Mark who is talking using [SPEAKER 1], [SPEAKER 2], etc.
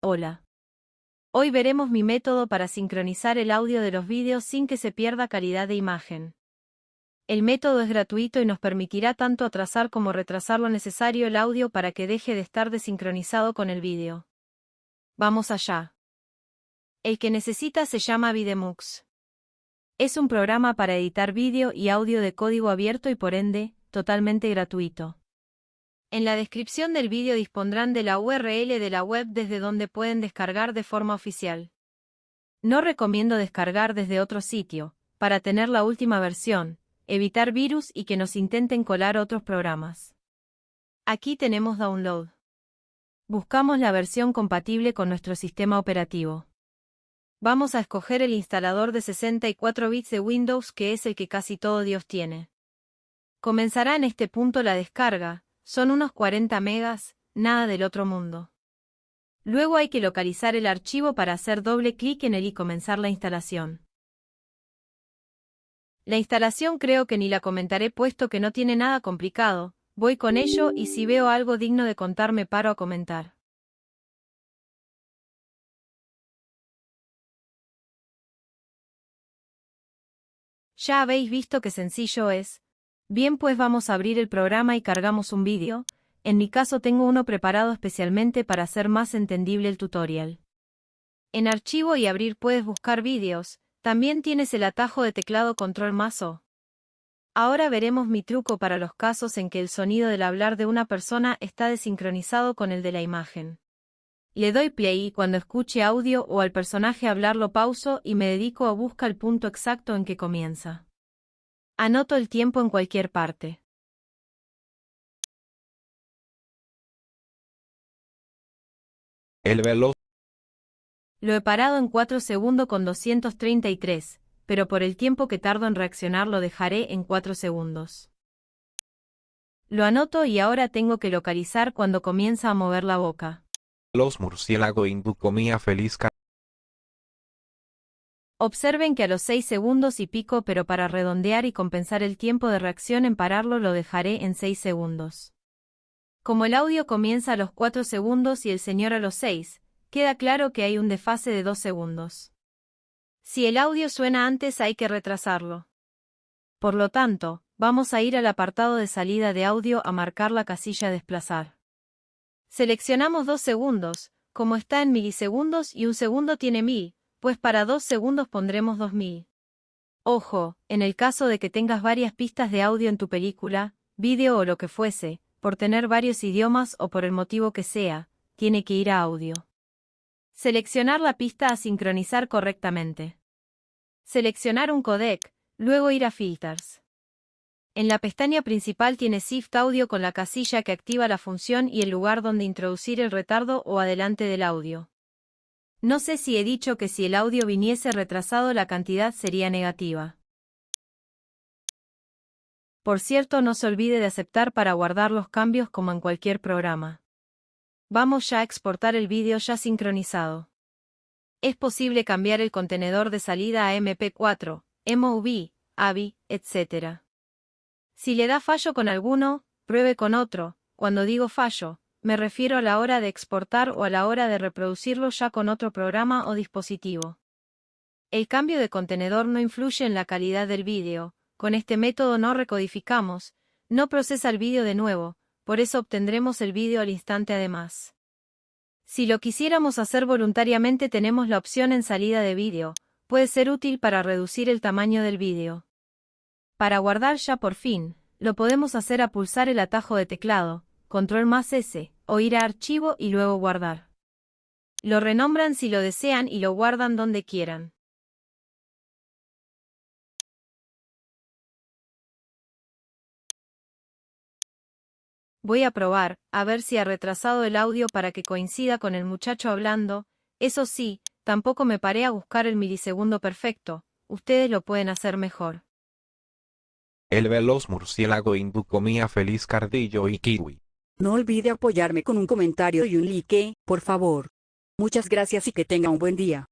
[SPEAKER 1] Hola. Hoy veremos mi método para sincronizar el audio de los vídeos sin que se pierda calidad de imagen. El método es gratuito y nos permitirá tanto atrasar como retrasar lo necesario el audio para que deje de estar desincronizado con el vídeo. Vamos allá. El que necesita se llama Videmux. Es un programa para editar vídeo y audio de código abierto y por ende, totalmente gratuito. En la descripción del vídeo dispondrán de la URL de la web desde donde pueden descargar de forma oficial. No recomiendo descargar desde otro sitio, para tener la última versión, evitar virus y que nos intenten colar otros programas. Aquí tenemos Download. Buscamos la versión compatible con nuestro sistema operativo. Vamos a escoger el instalador de 64 bits de Windows que es el que casi todo Dios tiene. Comenzará en este punto la descarga, son unos 40 megas, nada del otro mundo. Luego hay que localizar el archivo para hacer doble clic en él y comenzar la instalación. La instalación creo que ni la comentaré puesto que no tiene nada complicado, voy con ello y si veo algo digno de contar me paro a comentar. Ya habéis visto qué sencillo es, Bien pues vamos a abrir el programa y cargamos un vídeo, en mi caso tengo uno preparado especialmente para hacer más entendible el tutorial. En archivo y abrir puedes buscar vídeos, también tienes el atajo de teclado control más O. Ahora veremos mi truco para los casos en que el sonido del hablar de una persona está desincronizado con el de la imagen. Le doy play y cuando escuche audio o al personaje hablar lo pauso y me dedico a buscar el punto exacto en que comienza. Anoto el tiempo en cualquier parte.
[SPEAKER 2] El veloz.
[SPEAKER 1] Lo he parado en 4 segundos con 233, pero por el tiempo que tardo en reaccionar lo dejaré en 4 segundos. Lo anoto y ahora tengo que localizar cuando comienza a mover la boca.
[SPEAKER 2] Los murciélago hindú comía feliz
[SPEAKER 1] Observen que a los 6 segundos y pico pero para redondear y compensar el tiempo de reacción en pararlo lo dejaré en 6 segundos. Como el audio comienza a los 4 segundos y el señor a los 6, queda claro que hay un desfase de 2 segundos. Si el audio suena antes hay que retrasarlo. Por lo tanto, vamos a ir al apartado de salida de audio a marcar la casilla desplazar. Seleccionamos 2 segundos, como está en milisegundos y un segundo tiene 1000, pues para dos segundos pondremos 2000. Ojo, en el caso de que tengas varias pistas de audio en tu película, vídeo o lo que fuese, por tener varios idiomas o por el motivo que sea, tiene que ir a audio. Seleccionar la pista a sincronizar correctamente. Seleccionar un codec, luego ir a Filters. En la pestaña principal tiene Shift Audio con la casilla que activa la función y el lugar donde introducir el retardo o adelante del audio. No sé si he dicho que si el audio viniese retrasado la cantidad sería negativa. Por cierto no se olvide de aceptar para guardar los cambios como en cualquier programa. Vamos ya a exportar el vídeo ya sincronizado. Es posible cambiar el contenedor de salida a MP4, MOV, AVI, etc. Si le da fallo con alguno, pruebe con otro, cuando digo fallo, me refiero a la hora de exportar o a la hora de reproducirlo ya con otro programa o dispositivo. El cambio de contenedor no influye en la calidad del vídeo, con este método no recodificamos, no procesa el vídeo de nuevo, por eso obtendremos el vídeo al instante además. Si lo quisiéramos hacer voluntariamente tenemos la opción en salida de vídeo, puede ser útil para reducir el tamaño del vídeo. Para guardar ya por fin, lo podemos hacer a pulsar el atajo de teclado, control más S, o ir a archivo y luego guardar. Lo renombran si lo desean y lo guardan donde quieran. Voy a probar, a ver si ha retrasado el audio para que coincida con el muchacho hablando, eso sí, tampoco me paré a buscar el milisegundo perfecto, ustedes lo pueden hacer mejor.
[SPEAKER 2] El veloz murciélago hindú comía feliz cardillo y kiwi.
[SPEAKER 3] No olvide apoyarme con un comentario y un like, por favor. Muchas gracias y que tenga un buen día.